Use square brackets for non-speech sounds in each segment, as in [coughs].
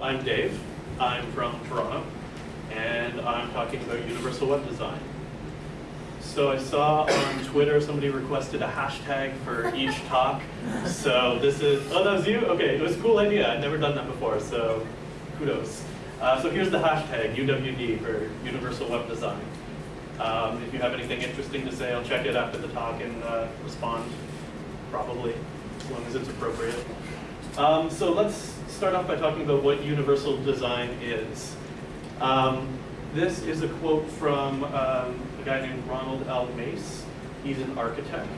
I'm Dave. I'm from Toronto, and I'm talking about universal web design. So I saw on Twitter somebody requested a hashtag for each talk. So this is, oh, that was you? Okay, it was a cool idea. I'd never done that before, so kudos. Uh, so here's the hashtag, UWD, for Universal Web Design. Um, if you have anything interesting to say, I'll check it after the talk and uh, respond, probably, as long as it's appropriate. Um, so let's start off by talking about what universal design is. Um, this is a quote from um, a guy named Ronald L. Mace. He's an architect.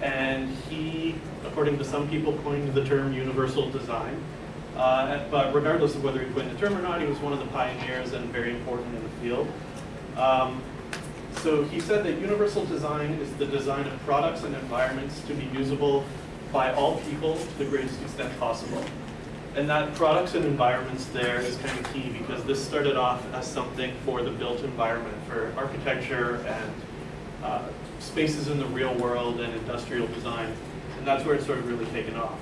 And he, according to some people, coined the term universal design. Uh, but regardless of whether he coined the term or not, he was one of the pioneers and very important in the field. Um, so he said that universal design is the design of products and environments to be usable by all people to the greatest extent possible. And that products and environments there is kind of key because this started off as something for the built environment, for architecture and uh, spaces in the real world and industrial design. And that's where it started really taken off.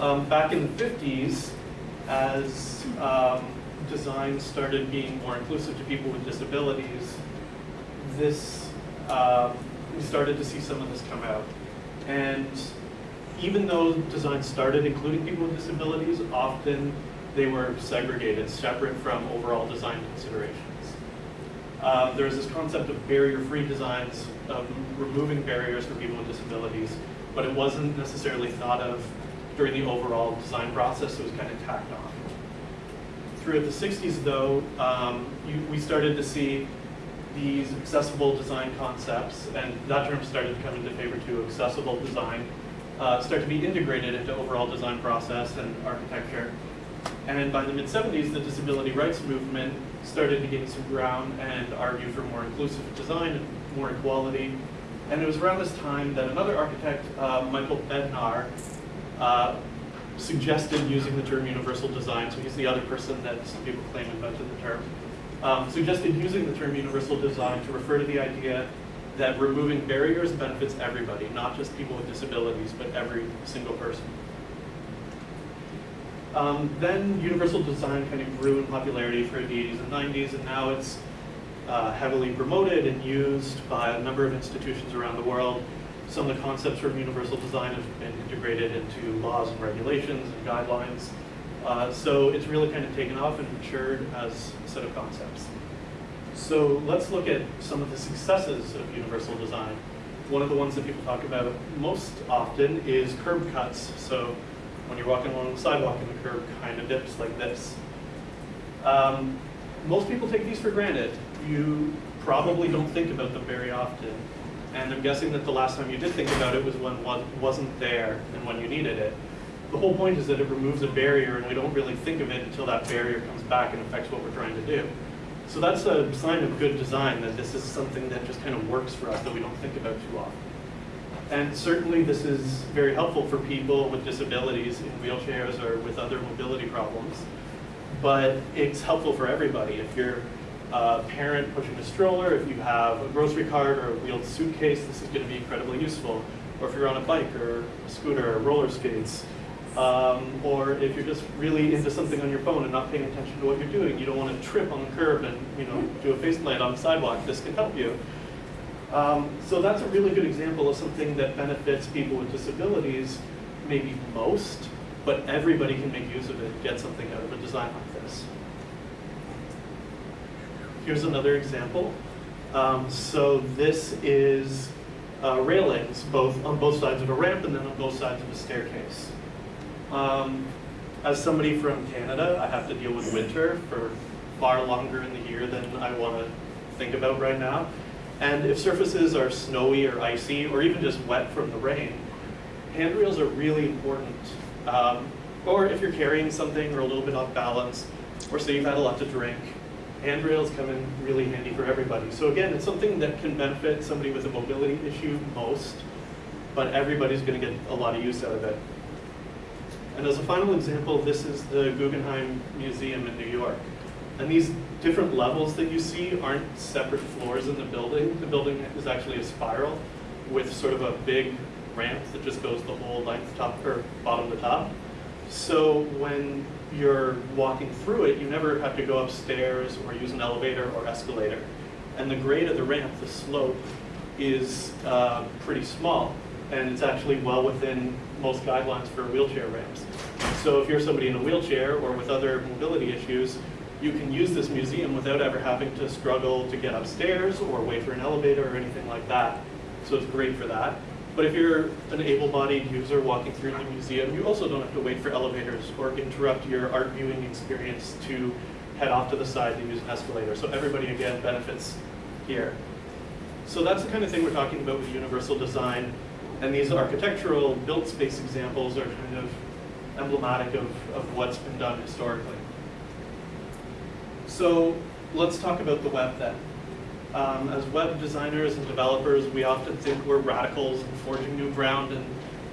Um, back in the 50s, as um, design started being more inclusive to people with disabilities, this, um, we started to see some of this come out. And even though design started including people with disabilities, often they were segregated, separate from overall design considerations. Um, there's this concept of barrier-free designs, of removing barriers for people with disabilities, but it wasn't necessarily thought of during the overall design process, it was kind of tacked on. Throughout the 60s though, um, you, we started to see these accessible design concepts, and that term started to come into favor too, accessible design, uh, start to be integrated into overall design process and architecture. And by the mid-70s, the disability rights movement started to gain some ground and argue for more inclusive design and more equality. And it was around this time that another architect, uh, Michael Bednar, uh, suggested using the term universal design. So he's the other person that some people claim invented the term. Um, suggested using the term universal design to refer to the idea that removing barriers benefits everybody, not just people with disabilities, but every single person. Um, then universal design kind of grew in popularity for the 80s and 90s, and now it's uh, heavily promoted and used by a number of institutions around the world. Some of the concepts from universal design have been integrated into laws and regulations and guidelines. Uh, so it's really kind of taken off and matured as a set of concepts. So let's look at some of the successes of universal design. One of the ones that people talk about most often is curb cuts. So when you're walking along the sidewalk and the curb kind of dips like this. Um, most people take these for granted. You probably don't think about them very often. And I'm guessing that the last time you did think about it was when one wasn't there and when you needed it. The whole point is that it removes a barrier and we don't really think of it until that barrier comes back and affects what we're trying to do. So that's a sign of good design, that this is something that just kind of works for us that we don't think about too often. And certainly this is very helpful for people with disabilities in wheelchairs or with other mobility problems. But it's helpful for everybody. If you're a parent pushing a stroller, if you have a grocery cart or a wheeled suitcase, this is going to be incredibly useful. Or if you're on a bike or a scooter or roller skates, um, or if you're just really into something on your phone and not paying attention to what you're doing, you don't want to trip on the curb and you know do a faceplant on the sidewalk, this can help you. Um, so that's a really good example of something that benefits people with disabilities maybe most, but everybody can make use of it, and get something out of a design like this. Here's another example. Um, so this is uh, railings, both on both sides of a ramp and then on both sides of a staircase. Um, as somebody from Canada, I have to deal with winter for far longer in the year than I want to think about right now. And if surfaces are snowy or icy, or even just wet from the rain, handrails are really important. Um, or if you're carrying something or a little bit off balance, or say you've had a lot to drink, handrails come in really handy for everybody. So again, it's something that can benefit somebody with a mobility issue most, but everybody's going to get a lot of use out of it. And as a final example, this is the Guggenheim Museum in New York. And these different levels that you see aren't separate floors in the building. The building is actually a spiral with sort of a big ramp that just goes the whole length top or bottom to top. So when you're walking through it, you never have to go upstairs or use an elevator or escalator. And the grade of the ramp, the slope, is uh, pretty small. And it's actually well within most guidelines for wheelchair ramps. So if you're somebody in a wheelchair or with other mobility issues, you can use this museum without ever having to struggle to get upstairs or wait for an elevator or anything like that. So it's great for that. But if you're an able-bodied user walking through the museum, you also don't have to wait for elevators or interrupt your art viewing experience to head off to the side to use an escalator. So everybody, again, benefits here. So that's the kind of thing we're talking about with universal design. And these architectural built space examples are kind of emblematic of, of what's been done historically. So let's talk about the web then. Um, as web designers and developers, we often think we're radicals and forging new ground and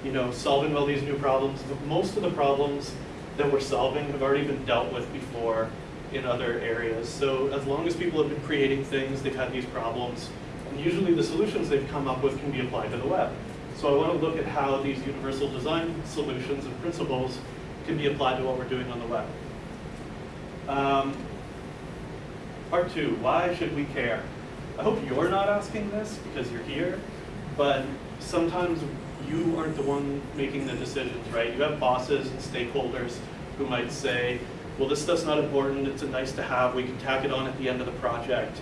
you know solving all these new problems. But most of the problems that we're solving have already been dealt with before in other areas. So as long as people have been creating things, they've had these problems. And usually the solutions they've come up with can be applied to the web. So I want to look at how these universal design solutions and principles can be applied to what we're doing on the web. Um, part two, why should we care? I hope you're not asking this because you're here, but sometimes you aren't the one making the decisions, right? You have bosses and stakeholders who might say, well, this stuff's not important, it's a nice to have, we can tack it on at the end of the project.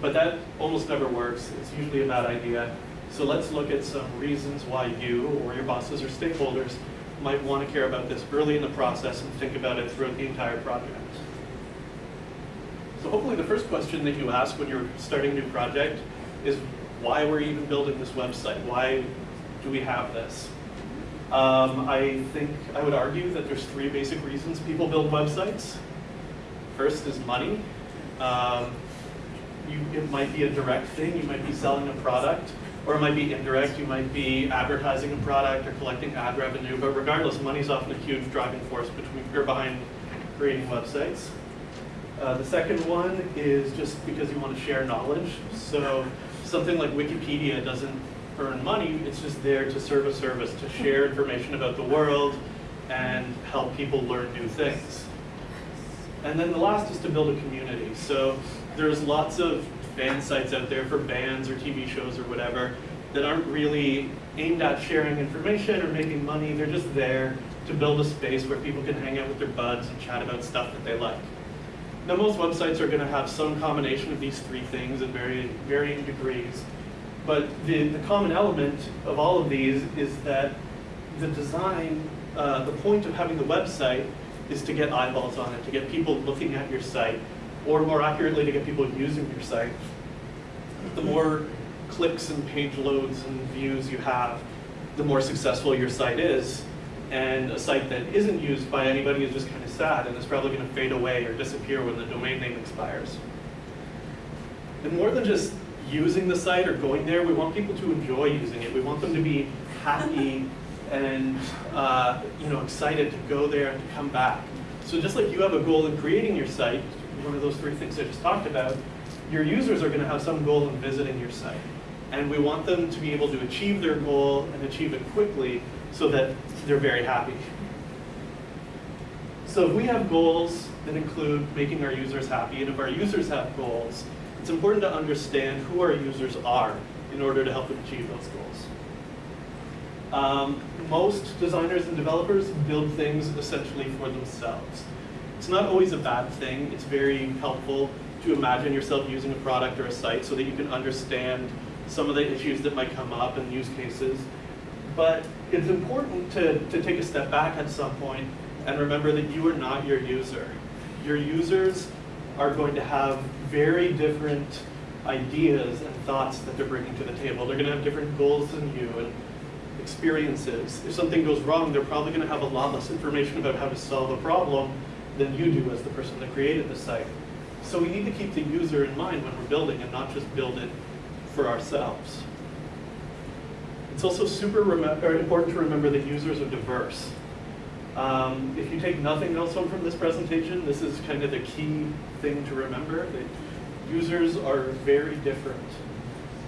But that almost never works, it's usually a bad idea. So let's look at some reasons why you or your bosses or stakeholders might want to care about this early in the process and think about it throughout the entire project. So hopefully the first question that you ask when you're starting a new project is why we're even building this website? Why do we have this? Um, I think I would argue that there's three basic reasons people build websites. First is money. Um, you, it might be a direct thing, you might be selling a product, or it might be indirect, you might be advertising a product or collecting ad revenue, but regardless, money's often a huge driving force between, or behind creating websites. Uh, the second one is just because you want to share knowledge. So something like Wikipedia doesn't earn money, it's just there to serve a service, to share information about the world and help people learn new things. And then the last is to build a community. So there's lots of fan sites out there for bands or TV shows or whatever that aren't really aimed at sharing information or making money. They're just there to build a space where people can hang out with their buds and chat about stuff that they like. Now most websites are going to have some combination of these three things in varying, varying degrees. But the, the common element of all of these is that the design, uh, the point of having the website is to get eyeballs on it, to get people looking at your site, or more accurately, to get people using your site. The more clicks and page loads and views you have, the more successful your site is. And a site that isn't used by anybody is just kind of sad and it's probably going to fade away or disappear when the domain name expires. And more than just using the site or going there, we want people to enjoy using it. We want them to be happy [laughs] and uh, you know excited to go there and to come back. So just like you have a goal in creating your site, one of those three things I just talked about, your users are going to have some goal in visiting your site. And we want them to be able to achieve their goal and achieve it quickly so that they're very happy. So if we have goals that include making our users happy, and if our users have goals, it's important to understand who our users are in order to help them achieve those goals. Um, most designers and developers build things essentially for themselves. It's not always a bad thing. It's very helpful to imagine yourself using a product or a site so that you can understand some of the issues that might come up and use cases. But it's important to, to take a step back at some point and remember that you are not your user. Your users are going to have very different ideas and thoughts that they're bringing to the table. They're going to have different goals than you and experiences. If something goes wrong, they're probably going to have a lot less information about how to solve a problem than you do as the person that created the site. So we need to keep the user in mind when we're building and not just build it for ourselves. It's also super important to remember that users are diverse. Um, if you take nothing else home from this presentation, this is kind of the key thing to remember, that users are very different.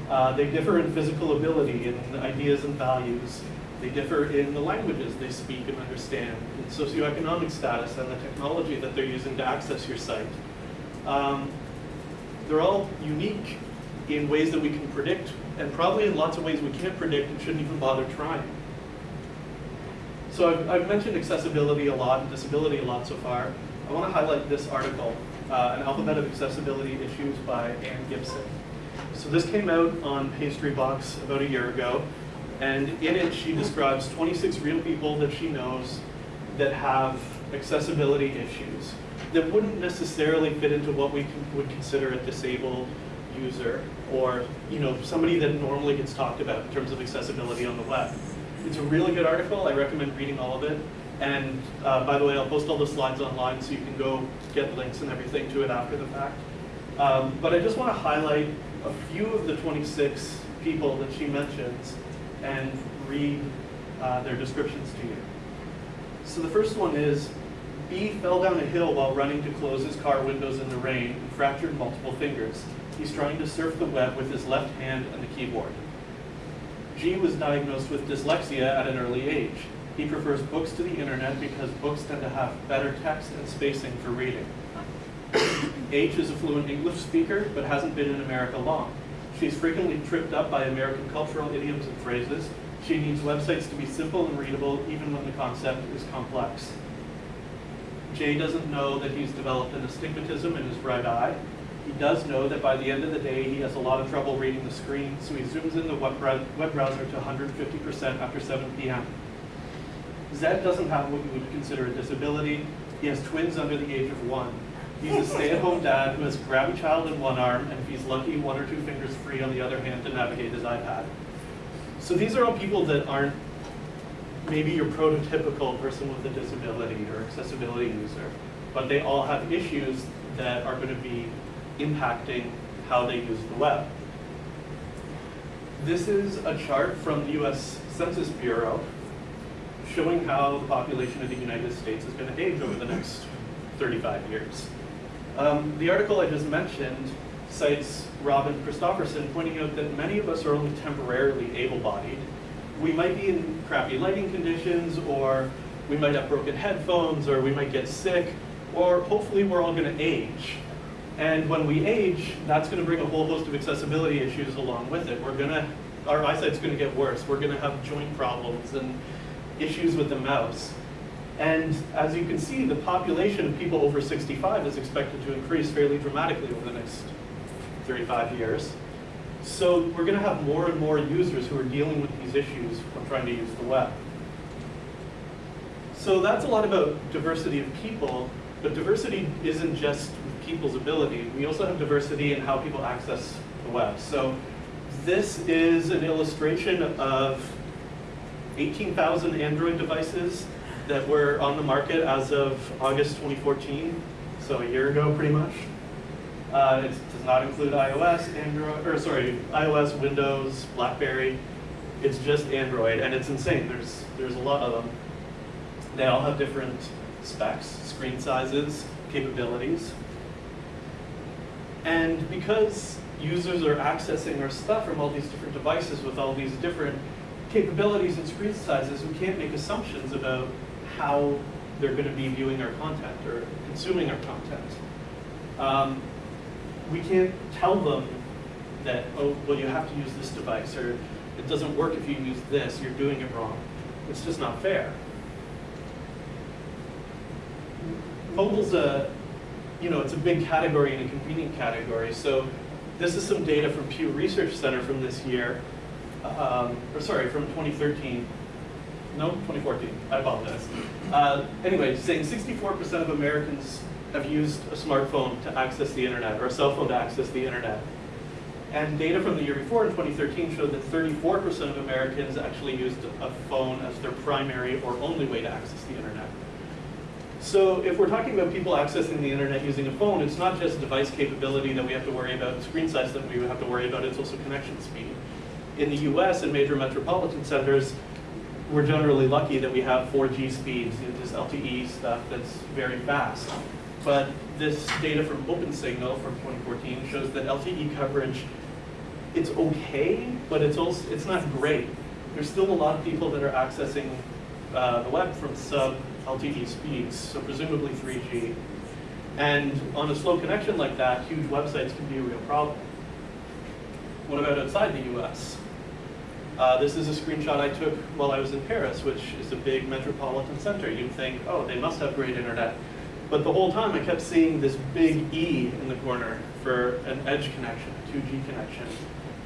Uh, they differ in physical ability, in ideas and values. They differ in the languages they speak and understand, in socioeconomic status and the technology that they're using to access your site. Um, they're all unique in ways that we can predict, and probably in lots of ways we can't predict and shouldn't even bother trying. So I've, I've mentioned accessibility a lot and disability a lot so far. I want to highlight this article, uh, An Alphabet of Accessibility Issues by Anne Gibson. So this came out on Pastry Box about a year ago, and in it she describes 26 real people that she knows that have accessibility issues that wouldn't necessarily fit into what we would consider a disabled user or you know somebody that normally gets talked about in terms of accessibility on the web. It's a really good article. I recommend reading all of it. And uh, by the way, I'll post all the slides online so you can go get links and everything to it after the fact. Um, but I just want to highlight a few of the 26 people that she mentions and read uh, their descriptions to you. So the first one is, B fell down a hill while running to close his car windows in the rain and fractured multiple fingers. He's trying to surf the web with his left hand and the keyboard. G was diagnosed with dyslexia at an early age. He prefers books to the internet because books tend to have better text and spacing for reading. [coughs] H is a fluent English speaker, but hasn't been in America long. She's frequently tripped up by American cultural idioms and phrases. She needs websites to be simple and readable, even when the concept is complex. Jay doesn't know that he's developed an astigmatism in his right eye. He does know that by the end of the day, he has a lot of trouble reading the screen, so he zooms in the web, browser to 150% after 7 p.m. Z doesn't have what you would consider a disability. He has twins under the age of one. He's a stay-at-home dad who has grabbed a grabby child in one arm, and if he's lucky, one or two fingers free on the other hand to navigate his iPad. So these are all people that aren't maybe your prototypical person with a disability or accessibility user, but they all have issues that are going to be impacting how they use the web. This is a chart from the US Census Bureau showing how the population of the United States is going to age over the next 35 years. Um, the article I just mentioned cites Robin Christopherson pointing out that many of us are only temporarily able-bodied. We might be in crappy lighting conditions, or we might have broken headphones, or we might get sick, or hopefully we're all going to age. And when we age, that's going to bring a whole host of accessibility issues along with it. We're to, our eyesight's going to get worse. We're going to have joint problems and issues with the mouse. And as you can see, the population of people over 65 is expected to increase fairly dramatically over the next 35 years. So we're going to have more and more users who are dealing with these issues when trying to use the web. So that's a lot about diversity of people, but diversity isn't just people's ability. We also have diversity in how people access the web. So this is an illustration of 18,000 Android devices that were on the market as of August 2014, so a year ago pretty much. Uh, it does not include iOS, Android, or sorry, iOS, Windows, BlackBerry. It's just Android, and it's insane. There's there's a lot of them. They all have different specs, screen sizes, capabilities. And because users are accessing our stuff from all these different devices with all these different capabilities and screen sizes, we can't make assumptions about how they're going to be viewing our content or consuming our content. Um, we can't tell them that, oh, well, you have to use this device, or it doesn't work if you use this, you're doing it wrong. It's just not fair. Mobile's a, you know, it's a big category and a convenient category. So this is some data from Pew Research Center from this year, um, or sorry, from 2013. No, 2014, I apologize. Uh, anyway, saying 64% of Americans have used a smartphone to access the internet, or a cell phone to access the internet. And data from the year before, in 2013, showed that 34% of Americans actually used a phone as their primary or only way to access the internet. So if we're talking about people accessing the internet using a phone, it's not just device capability that we have to worry about, screen size that we have to worry about, it's also connection speed. In the US, in major metropolitan centers, we're generally lucky that we have 4G speeds, this LTE stuff that's very fast. But this data from OpenSignal from 2014 shows that LTE coverage it's okay, but it's also it's not great. There's still a lot of people that are accessing uh, the web from sub LTE speeds, so presumably 3G. And on a slow connection like that, huge websites can be a real problem. What about outside the US? Uh, this is a screenshot I took while I was in Paris, which is a big metropolitan center. You'd think, oh, they must have great internet. But the whole time I kept seeing this big E in the corner for an edge connection, a 2G connection,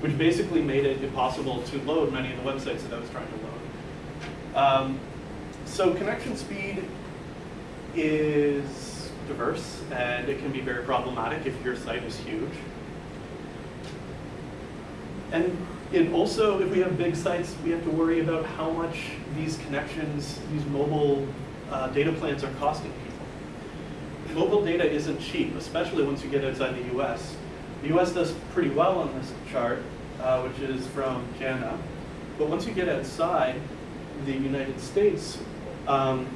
which basically made it impossible to load many of the websites that I was trying to load. Um, so connection speed is diverse, and it can be very problematic if your site is huge. And it also, if we have big sites, we have to worry about how much these connections, these mobile uh, data plans are costing people. Mobile data isn't cheap, especially once you get outside the US. The US does pretty well on this chart, uh, which is from Jana. But once you get outside the United States, um,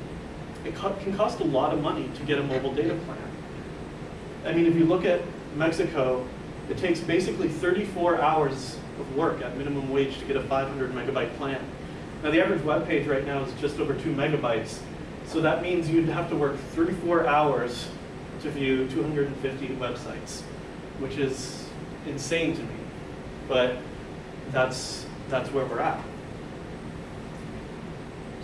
it co can cost a lot of money to get a mobile data plan. I mean, if you look at Mexico, it takes basically 34 hours of work at minimum wage to get a 500 megabyte plan. Now the average web page right now is just over two megabytes. So that means you'd have to work 34 hours to view 250 websites, which is insane to me. But that's, that's where we're at.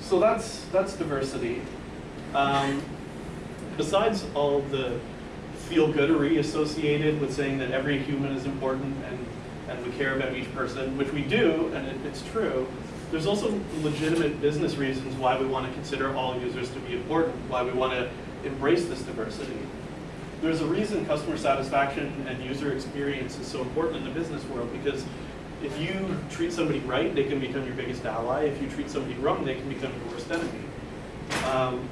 So that's, that's diversity. Um, besides all the feel-goodery associated with saying that every human is important and, and we care about each person, which we do, and it, it's true, there's also legitimate business reasons why we want to consider all users to be important, why we want to embrace this diversity. There's a reason customer satisfaction and user experience is so important in the business world because if you treat somebody right, they can become your biggest ally. If you treat somebody wrong, they can become your worst enemy. Um,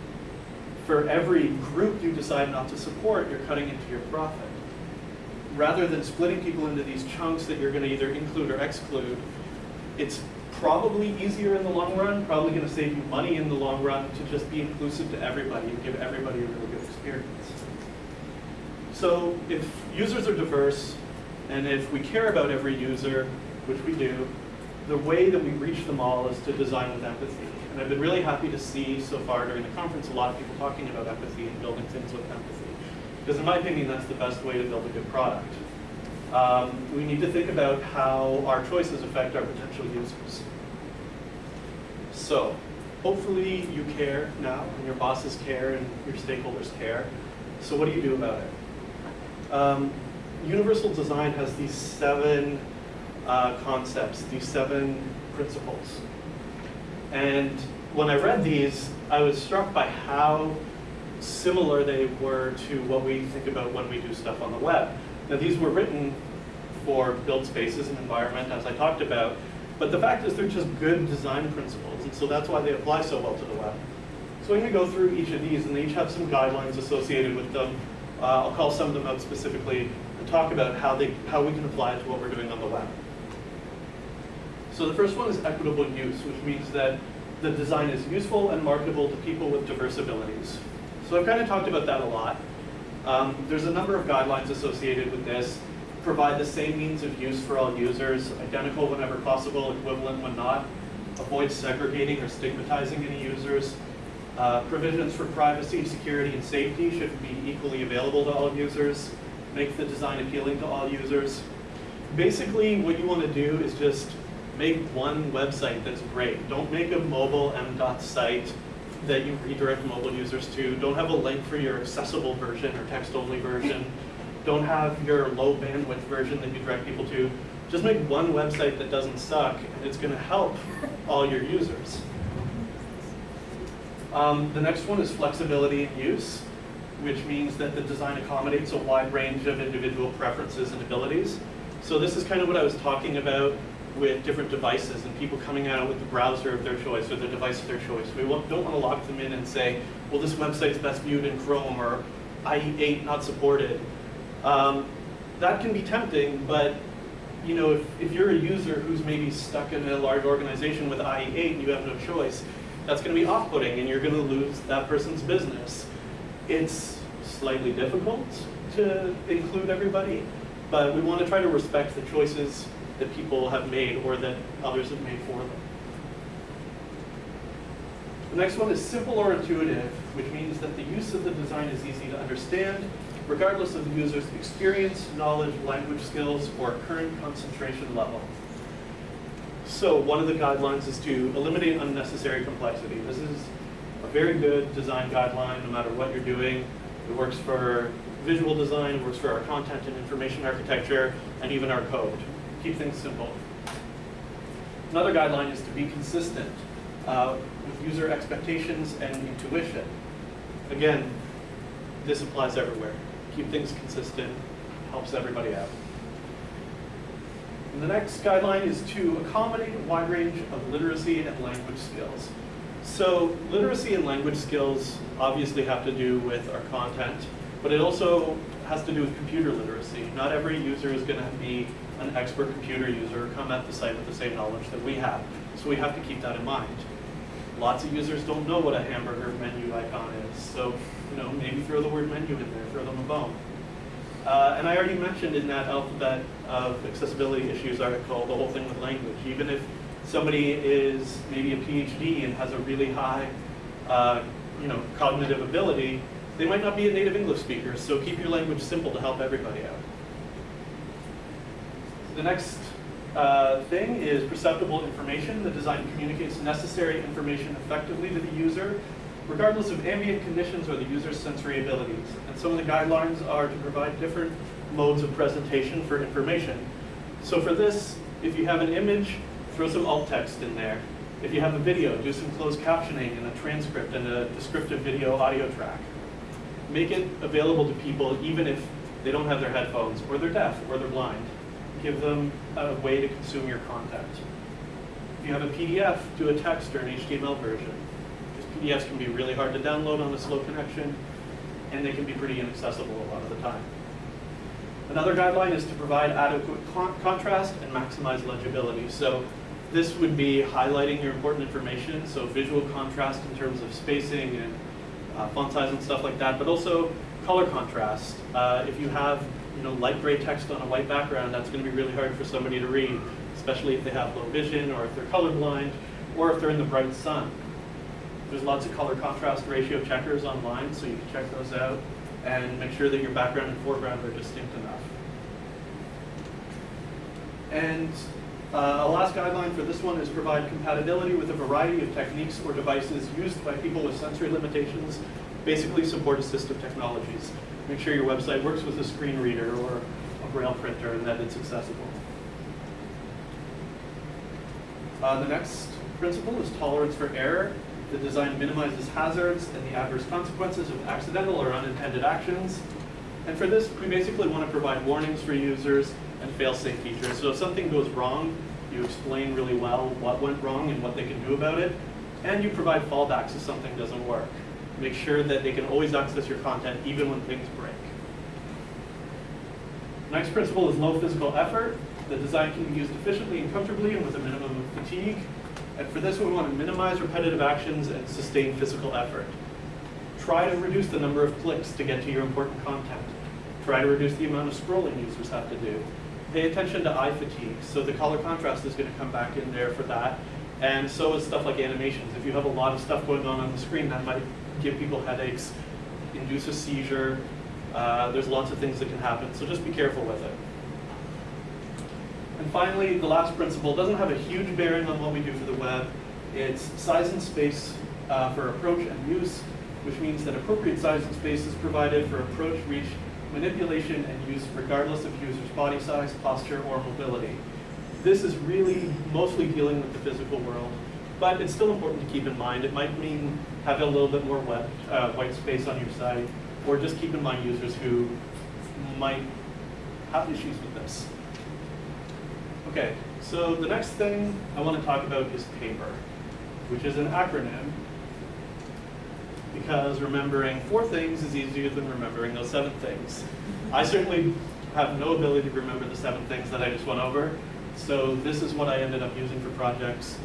for every group you decide not to support, you're cutting into your profit. Rather than splitting people into these chunks that you're going to either include or exclude, it's probably easier in the long run, probably going to save you money in the long run to just be inclusive to everybody and give everybody a really good experience. So if users are diverse, and if we care about every user, which we do, the way that we reach them all is to design with empathy. And I've been really happy to see so far during the conference a lot of people talking about empathy and building things with empathy. Because in my opinion, that's the best way to build a good product. Um, we need to think about how our choices affect our potential users. So, hopefully you care now, and your bosses care, and your stakeholders care. So what do you do about it? Um, universal design has these seven uh, concepts, these seven principles. And when I read these, I was struck by how similar they were to what we think about when we do stuff on the web. Now these were written for build spaces and environment, as I talked about, but the fact is they're just good design principles, and so that's why they apply so well to the web. So I'm going to go through each of these, and they each have some guidelines associated with them. Uh, I'll call some of them out specifically and talk about how, they, how we can apply it to what we're doing on the web. So the first one is equitable use, which means that the design is useful and marketable to people with diverse abilities. So I've kind of talked about that a lot. Um, there's a number of guidelines associated with this. Provide the same means of use for all users, identical whenever possible, equivalent when not. Avoid segregating or stigmatizing any users. Uh, provisions for privacy, security, and safety should be equally available to all users. Make the design appealing to all users. Basically, what you want to do is just make one website that's great. Don't make a mobile M.dot site that you redirect mobile users to. Don't have a link for your accessible version or text-only version. Don't have your low bandwidth version that you direct people to. Just make one website that doesn't suck, and it's going to help all your users. Um, the next one is flexibility in use, which means that the design accommodates a wide range of individual preferences and abilities. So this is kind of what I was talking about with different devices and people coming out with the browser of their choice or the device of their choice. We don't want to lock them in and say, well, this website is best viewed in Chrome or IE8 not supported. Um, that can be tempting, but you know, if, if you're a user who's maybe stuck in a large organization with IE8 and you have no choice, that's going to be off-putting and you're going to lose that person's business. It's slightly difficult to include everybody, but we want to try to respect the choices that people have made or that others have made for them. The next one is simple or intuitive, which means that the use of the design is easy to understand, regardless of the user's experience, knowledge, language skills, or current concentration level. So one of the guidelines is to eliminate unnecessary complexity. This is a very good design guideline, no matter what you're doing. It works for visual design, it works for our content and information architecture, and even our code. Keep things simple. Another guideline is to be consistent uh, with user expectations and intuition. Again, this applies everywhere. Keep things consistent, helps everybody out. And the next guideline is to accommodate a wide range of literacy and language skills. So literacy and language skills obviously have to do with our content, but it also has to do with computer literacy. Not every user is going to be an expert computer user come at the site with the same knowledge that we have. So we have to keep that in mind. Lots of users don't know what a hamburger menu icon is, so you know maybe throw the word menu in there, throw them a bone. Uh, and I already mentioned in that alphabet of accessibility issues article the whole thing with language. Even if somebody is maybe a PhD and has a really high uh, you know, cognitive ability, they might not be a native English speaker, so keep your language simple to help everybody out. The next uh, thing is perceptible information. The design communicates necessary information effectively to the user, regardless of ambient conditions or the user's sensory abilities. And some of the guidelines are to provide different modes of presentation for information. So for this, if you have an image, throw some alt text in there. If you have a video, do some closed captioning and a transcript and a descriptive video audio track. Make it available to people even if they don't have their headphones, or they're deaf, or they're blind. Give them a way to consume your content. If you have a PDF, do a text or an HTML version. Because PDFs can be really hard to download on a slow connection, and they can be pretty inaccessible a lot of the time. Another guideline is to provide adequate con contrast and maximize legibility. So this would be highlighting your important information, so visual contrast in terms of spacing and uh, font size and stuff like that, but also color contrast. Uh, if you have you know, light gray text on a white background, that's going to be really hard for somebody to read, especially if they have low vision or if they're colorblind or if they're in the bright sun. There's lots of color contrast ratio checkers online, so you can check those out and make sure that your background and foreground are distinct enough. And uh, a last guideline for this one is provide compatibility with a variety of techniques or devices used by people with sensory limitations, basically support assistive technologies. Make sure your website works with a screen reader or a braille printer and that it's accessible. Uh, the next principle is tolerance for error. The design minimizes hazards and the adverse consequences of accidental or unintended actions. And for this, we basically want to provide warnings for users and fail-safe features. So if something goes wrong, you explain really well what went wrong and what they can do about it, and you provide fallbacks if something doesn't work. Make sure that they can always access your content even when things break. Next principle is low physical effort. The design can be used efficiently and comfortably and with a minimum of fatigue. And for this, we want to minimize repetitive actions and sustain physical effort. Try to reduce the number of clicks to get to your important content. Try to reduce the amount of scrolling users have to do. Pay attention to eye fatigue. So the color contrast is going to come back in there for that. And so is stuff like animations. If you have a lot of stuff going on on the screen, that might give people headaches, induce a seizure. Uh, there's lots of things that can happen, so just be careful with it. And finally, the last principle doesn't have a huge bearing on what we do for the web. It's size and space uh, for approach and use, which means that appropriate size and space is provided for approach, reach, manipulation, and use regardless of user's body size, posture, or mobility. This is really mostly dealing with the physical world, but it's still important to keep in mind. It might mean having a little bit more web, uh, white space on your site, or just keep in mind users who might have issues with this. Okay, so the next thing I want to talk about is PAPER, which is an acronym because remembering four things is easier than remembering those seven things. I certainly have no ability to remember the seven things that I just went over, so this is what I ended up using for projects.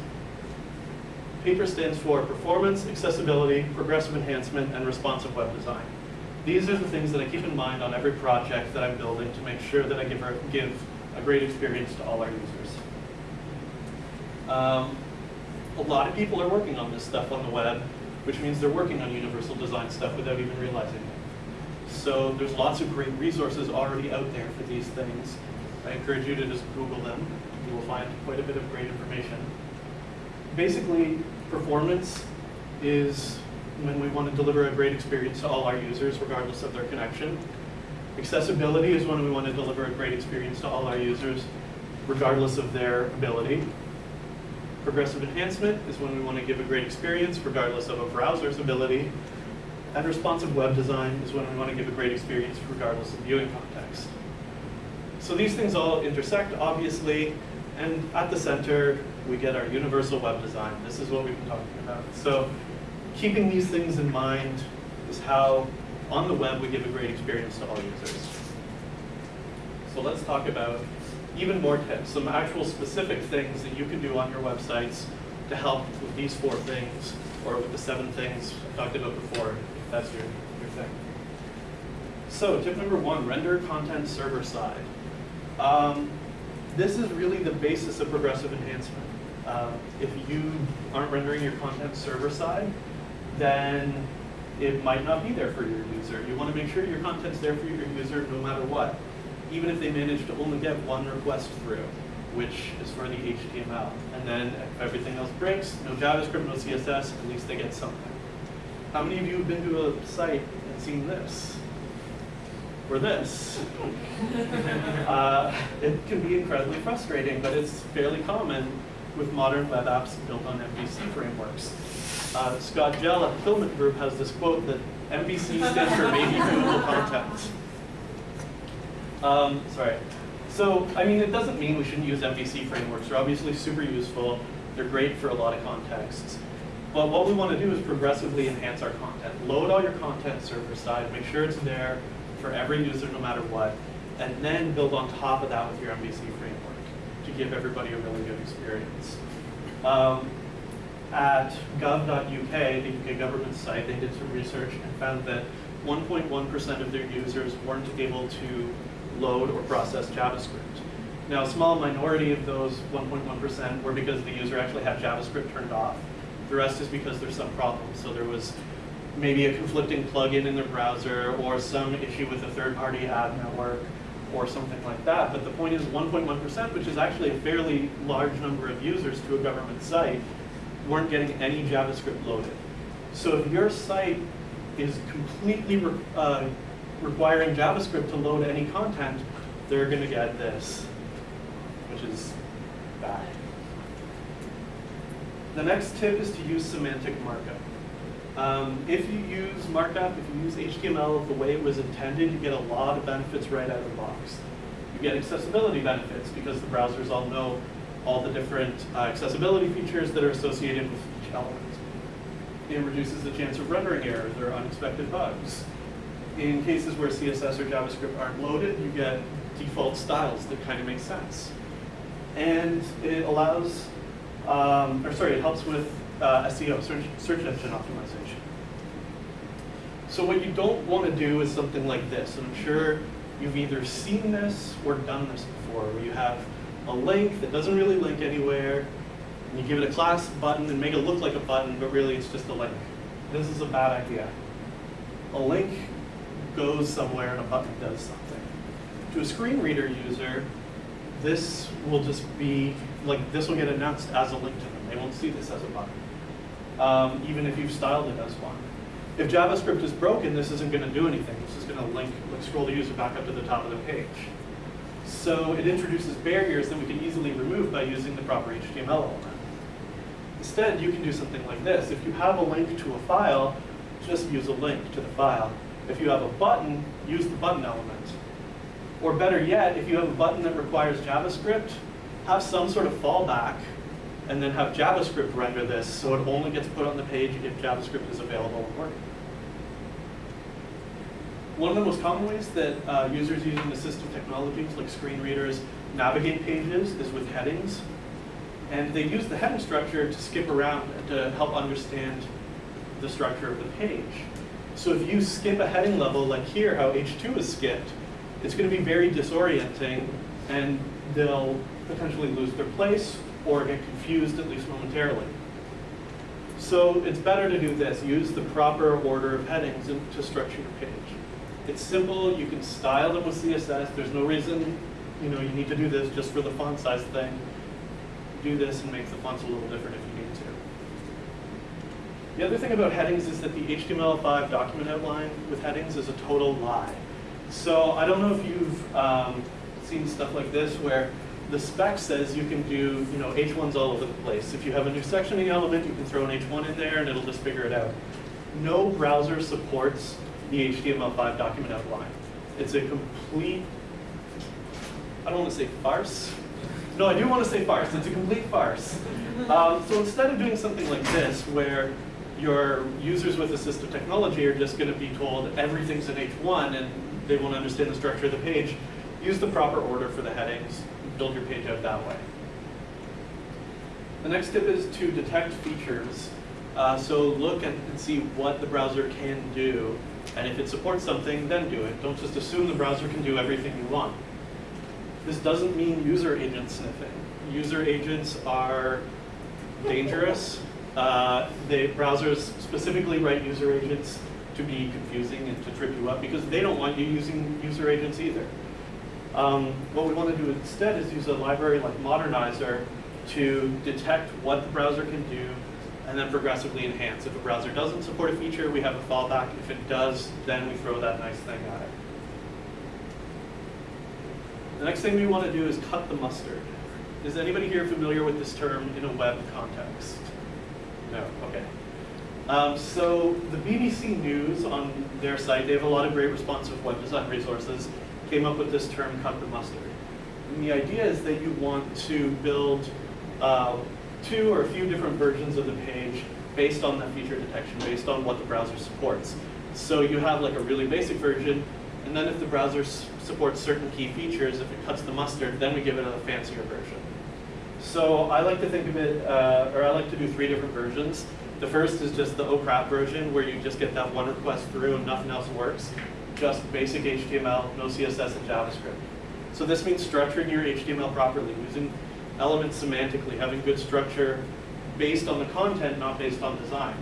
PAPER stands for Performance, Accessibility, Progressive Enhancement, and Responsive Web Design. These are the things that I keep in mind on every project that I'm building to make sure that I give, give a great experience to all our users. Um, a lot of people are working on this stuff on the web, which means they're working on universal design stuff without even realizing it. So there's lots of great resources already out there for these things. I encourage you to just Google them. You will find quite a bit of great information. Basically, performance is when we want to deliver a great experience to all our users, regardless of their connection. Accessibility is when we want to deliver a great experience to all our users, regardless of their ability. Progressive enhancement is when we want to give a great experience, regardless of a browser's ability. And responsive web design is when we want to give a great experience, regardless of viewing context. So these things all intersect, obviously, and at the center, we get our universal web design. This is what we've been talking about. So keeping these things in mind is how, on the web, we give a great experience to all users. So let's talk about even more tips, some actual specific things that you can do on your websites to help with these four things, or with the seven things I talked about before, if that's your, your thing. So tip number one, render content server side. Um, this is really the basis of progressive enhancement. Uh, if you aren't rendering your content server side, then it might not be there for your user. You want to make sure your content's there for your user no matter what, even if they manage to only get one request through, which is for the HTML. And then if everything else breaks, no JavaScript, no CSS, at least they get something. How many of you have been to a site and seen this? Or this? [laughs] uh, it can be incredibly frustrating, but it's fairly common with modern web apps built on MVC frameworks. Uh, Scott Jehl at Filament Group has this quote that MVC stands for maybe viewable content. Um, sorry. So, I mean, it doesn't mean we shouldn't use MVC frameworks. They're obviously super useful. They're great for a lot of contexts. But what we want to do is progressively enhance our content. Load all your content server side, make sure it's there for every user no matter what, and then build on top of that with your MVC framework to give everybody a really good experience. Um, at gov.uk, the UK government site, they did some research and found that 1.1% of their users weren't able to load or process JavaScript. Now, a small minority of those 1.1% were because the user actually had JavaScript turned off. The rest is because there's some problem. So there was maybe a conflicting plugin in their browser or some issue with a third-party ad network or something like that. But the point is 1.1%, which is actually a fairly large number of users to a government site, weren't getting any JavaScript loaded. So if your site is completely uh, requiring JavaScript to load any content, they're going to get this, which is bad. The next tip is to use semantic markup. Um, if you use markup, if you use HTML the way it was intended, you get a lot of benefits right out of the box. You get accessibility benefits because the browsers all know all the different uh, accessibility features that are associated with each element. It reduces the chance of rendering errors or unexpected bugs. In cases where CSS or JavaScript aren't loaded, you get default styles that kind of make sense. And it allows, um, or sorry, it helps with uh, SEO, search, search engine optimization. So what you don't want to do is something like this. And I'm sure you've either seen this or done this before, where you have a link that doesn't really link anywhere, and you give it a class button and make it look like a button, but really it's just a link. This is a bad idea. A link goes somewhere and a button does something. To a screen reader user, this will just be, like this will get announced as a link to them. They won't see this as a button, um, even if you've styled it as one. If JavaScript is broken, this isn't going to do anything. This is going to link, like scroll the user back up to the top of the page. So it introduces barriers that we can easily remove by using the proper HTML element. Instead, you can do something like this. If you have a link to a file, just use a link to the file. If you have a button, use the button element. Or better yet, if you have a button that requires JavaScript, have some sort of fallback and then have JavaScript render this so it only gets put on the page if JavaScript is available and working. One of the most common ways that uh, users using assistive technologies like screen readers navigate pages is with headings. And they use the heading structure to skip around and to help understand the structure of the page. So if you skip a heading level, like here, how H2 is skipped, it's going to be very disorienting and they'll potentially lose their place or get confused at least momentarily. So it's better to do this, use the proper order of headings to structure your page. It's simple, you can style them with CSS, there's no reason, you know, you need to do this just for the font size thing. Do this and make the fonts a little different if you need to. The other thing about headings is that the HTML5 document outline with headings is a total lie. So I don't know if you've um, seen stuff like this where the spec says you can do, you know, H1s all over the place. If you have a new sectioning element, you can throw an H1 in there and it'll just figure it out. No browser supports the HTML5 document outline. It's a complete, I don't want to say farce. No, I do want to say farce. It's a complete farce. [laughs] Um, so instead of doing something like this, where your users with assistive technology are just going to be told everything's in H1 and they won't understand the structure of the page, use the proper order for the headings, build your page out that way. The next tip is to detect features. Uh, so look and, and see what the browser can do, and if it supports something, then do it. Don't just assume the browser can do everything you want. This doesn't mean user agent sniffing. User agents are dangerous. Uh, the browsers specifically write user agents to be confusing and to trip you up because they don't want you using user agents either. Um, what we want to do instead is use a library like Modernizr to detect what the browser can do and then progressively enhance. If a browser doesn't support a feature, we have a fallback. If it does, then we throw that nice thing at it. The next thing we want to do is cut the mustard. Is anybody here familiar with this term in a web context? No, okay. Um, so the BBC News on their site, they have a lot of great responsive web design resources, came up with this term, cut the mustard. And the idea is that you want to build uh, two or a few different versions of the page based on that feature detection, based on what the browser supports. So you have like a really basic version, and then if the browser supports certain key features, if it cuts the mustard, then we give it a fancier version. So I like to think of it, uh, or I like to do three different versions. The first is just the crap version, where you just get that one request through and nothing else works. Just basic HTML, no CSS and JavaScript. So this means structuring your HTML properly, using elements semantically, having good structure based on the content, not based on design.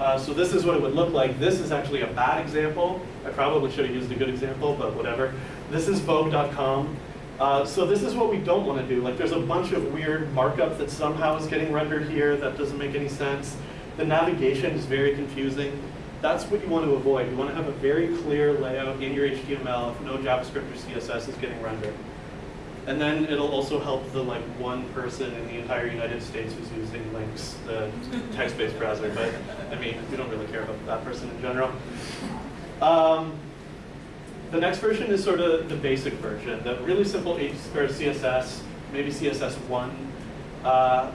Uh, so this is what it would look like. This is actually a bad example. I probably should have used a good example, but whatever. This is Vogue.com. Uh, so this is what we don't want to do. Like there's a bunch of weird markup that somehow is getting rendered here that doesn't make any sense. The navigation is very confusing. That's what you want to avoid. You want to have a very clear layout in your HTML if no JavaScript or CSS is getting rendered. And then it'll also help the like one person in the entire United States who's using Lynx, the text-based browser. But I mean, we don't really care about that person in general. Um, the next version is sort of the basic version, the really simple or CSS, maybe CSS1, uh,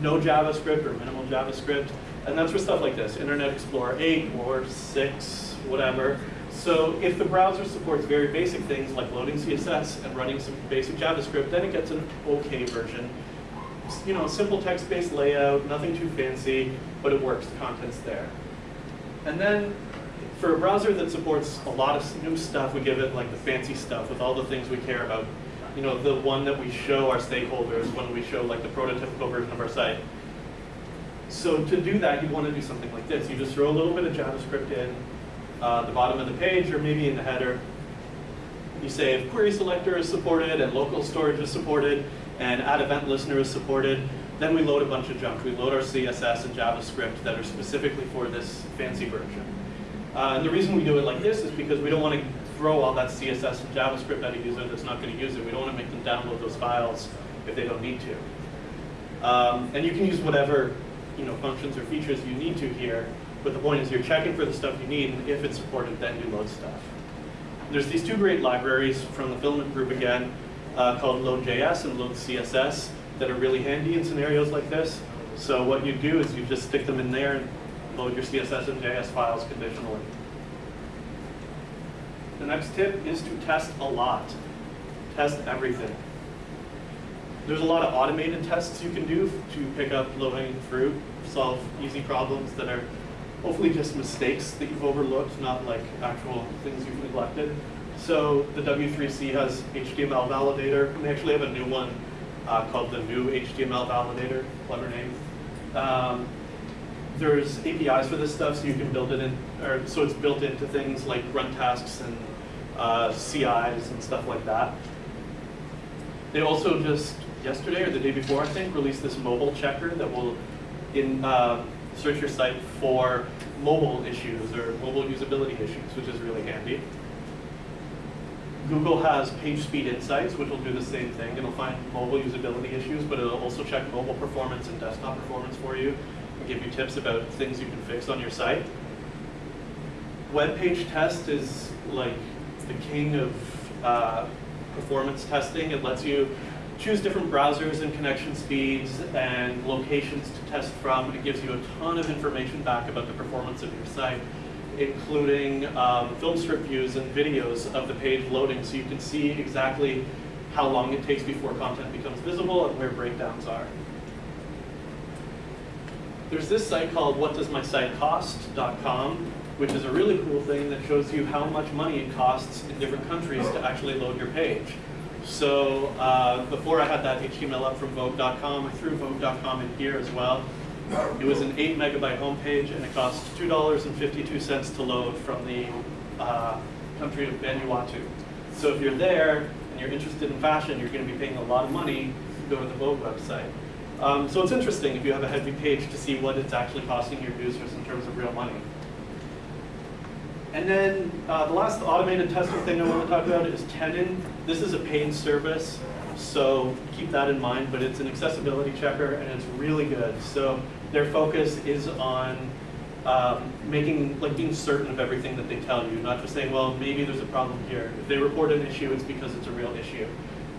no JavaScript or minimal JavaScript, and that's for stuff like this, Internet Explorer 8 or 6, whatever. So if the browser supports very basic things like loading CSS and running some basic JavaScript, then it gets an okay version. You know, simple text-based layout, nothing too fancy, but it works, the content's there. And then for a browser that supports a lot of new stuff, we give it like the fancy stuff with all the things we care about. You know, the one that we show our stakeholders when we show like the prototypical version of our site. So to do that, you want to do something like this. You just throw a little bit of JavaScript in uh, the bottom of the page or maybe in the header. You say if query selector is supported and local storage is supported and add event listener is supported, then we load a bunch of junk. We load our CSS and JavaScript that are specifically for this fancy version. Uh, and the reason we do it like this is because we don't want to throw all that CSS and JavaScript at a user that's not going to use it. We don't want to make them download those files if they don't need to. Um, and you can use whatever you know, functions or features you need to here, but the point is you're checking for the stuff you need, and if it's supported, then you load stuff. There's these two great libraries from the Filament group again, uh, called Load.js and Load.css that are really handy in scenarios like this. So what you do is you just stick them in there and load your CSS and JS files conditionally. The next tip is to test a lot. Test everything. There's a lot of automated tests you can do to pick up low-hanging fruit, solve easy problems that are hopefully just mistakes that you've overlooked, not like actual things you've neglected. So the W3C has HTML validator, and they actually have a new one uh, called the new HTML validator, clever name. Um, there's APIs for this stuff, so you can build it in, or so it's built into things like run tasks and uh, CIs and stuff like that. They also just yesterday or the day before, I think, released this mobile checker that will in uh, search your site for mobile issues or mobile usability issues, which is really handy. Google has PageSpeed Insights, which will do the same thing. It'll find mobile usability issues, but it'll also check mobile performance and desktop performance for you give you tips about things you can fix on your site. Web page test is like the king of uh, performance testing. It lets you choose different browsers and connection speeds and locations to test from. It gives you a ton of information back about the performance of your site including um, film strip views and videos of the page loading so you can see exactly how long it takes before content becomes visible and where breakdowns are. There's this site called whatdoesmysitecost.com, which is a really cool thing that shows you how much money it costs in different countries to actually load your page. So uh, before I had that HTML up from Vogue.com, I threw Vogue.com in here as well. It was an 8 megabyte homepage and it cost $2.52 to load from the uh, country of Vanuatu. So if you're there and you're interested in fashion, you're going to be paying a lot of money to go to the Vogue website. Um, so it's interesting if you have a heavy page to see what it's actually costing your users in terms of real money. And then uh, the last automated testing thing I want to talk about is Tenon. This is a paid service, so keep that in mind, but it's an accessibility checker and it's really good. So their focus is on um, making, like being certain of everything that they tell you, not just saying, well, maybe there's a problem here. If they report an issue, it's because it's a real issue.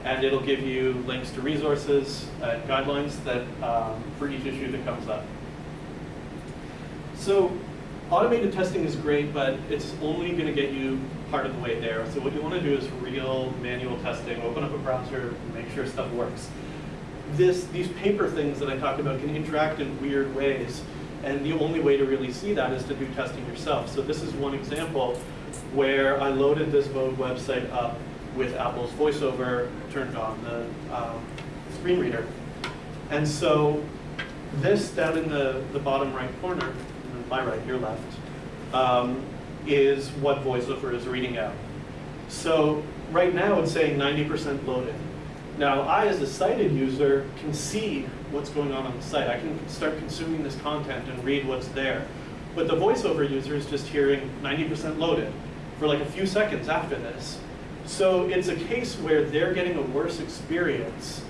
And it'll give you links to resources and guidelines that um, for each issue that comes up. So automated testing is great, but it's only going to get you part of the way there. So what you want to do is real manual testing. Open up a browser, make sure stuff works. This, these paper things that I talked about can interact in weird ways. And the only way to really see that is to do testing yourself. So this is one example where I loaded this Vogue website up with Apple's VoiceOver turned on, the um, screen reader. And so this down in the, the bottom right corner my right, your left, um, is what VoiceOver is reading out. So right now it's saying 90% loaded. Now I, as a sighted user, can see what's going on on the site. I can start consuming this content and read what's there. But the VoiceOver user is just hearing 90% loaded for like a few seconds after this. So it's a case where they're getting a worse experience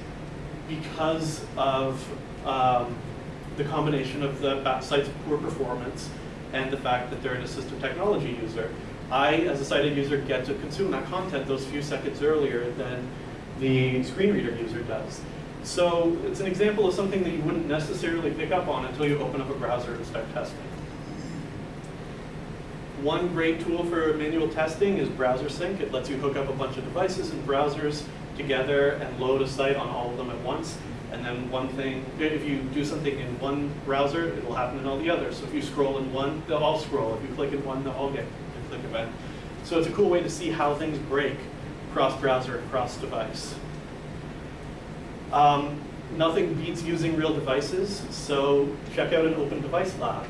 because of um, the combination of the site's poor performance and the fact that they're an assistive technology user. I, as a sighted user, get to consume that content those few seconds earlier than the screen reader user does. So it's an example of something that you wouldn't necessarily pick up on until you open up a browser and start testing. One great tool for manual testing is Browser Sync. It lets you hook up a bunch of devices and browsers together and load a site on all of them at once. And then one thing, if you do something in one browser, it'll happen in all the others. So if you scroll in one, they'll all scroll. If you click in one, they'll all get a click event. So it's a cool way to see how things break cross-browser cross-device. Um, nothing beats using real devices, so check out an open device lab.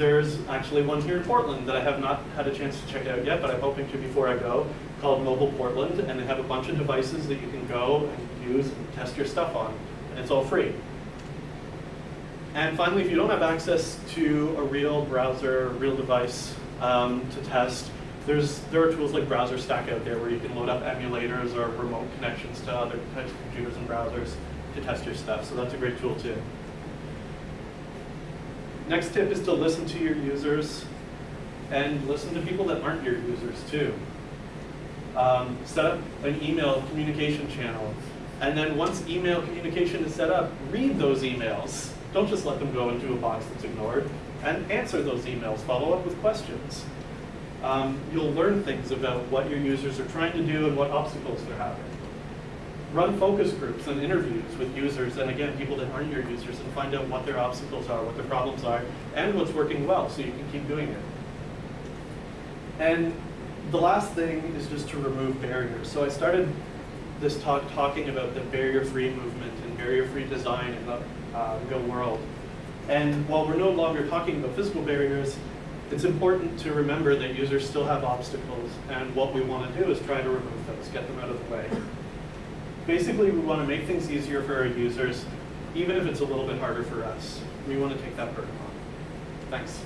There's actually one here in Portland that I have not had a chance to check out yet, but I'm hoping to before I go, called Mobile Portland, and they have a bunch of devices that you can go and use and test your stuff on and it's all free. And finally, if you don't have access to a real browser, real device um, to test, there's, there are tools like BrowserStack out there where you can load up emulators or remote connections to other types of computers and browsers to test your stuff. So that's a great tool too. Next tip is to listen to your users and listen to people that aren't your users too. Um, set up an email communication channel. And then once email communication is set up, read those emails. Don't just let them go into a box that's ignored. And answer those emails. Follow up with questions. Um, you'll learn things about what your users are trying to do and what obstacles they're having. Run focus groups and interviews with users, and again, people that aren't your users, and find out what their obstacles are, what their problems are, and what's working well, so you can keep doing it. And the last thing is just to remove barriers. So I started this talk talking about the barrier-free movement and barrier-free design in the uh, real world. And while we're no longer talking about physical barriers, it's important to remember that users still have obstacles, and what we want to do is try to remove those, get them out of the way. Basically, we want to make things easier for our users, even if it's a little bit harder for us. We want to take that burden on. Thanks.